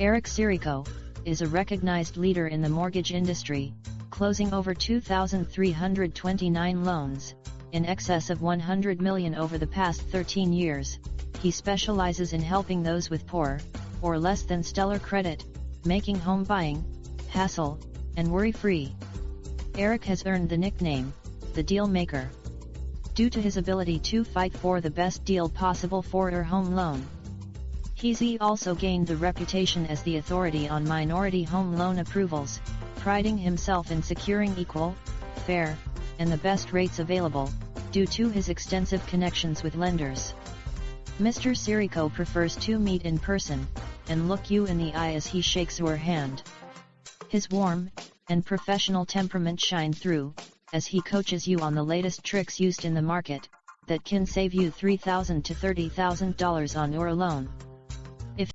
Eric Sirico, is a recognized leader in the mortgage industry, closing over 2,329 loans, in excess of 100 million over the past 13 years. He specializes in helping those with poor, or less than stellar credit, making home buying, hassle, and worry-free. Eric has earned the nickname, the Deal Maker. Due to his ability to fight for the best deal possible for your home loan. He's also gained the reputation as the authority on minority home loan approvals, priding himself in securing equal, fair, and the best rates available, due to his extensive connections with lenders. Mr. Sirico prefers to meet in person, and look you in the eye as he shakes your hand. His warm, and professional temperament shine through, as he coaches you on the latest tricks used in the market, that can save you 3,000 to $30,000 on your loan.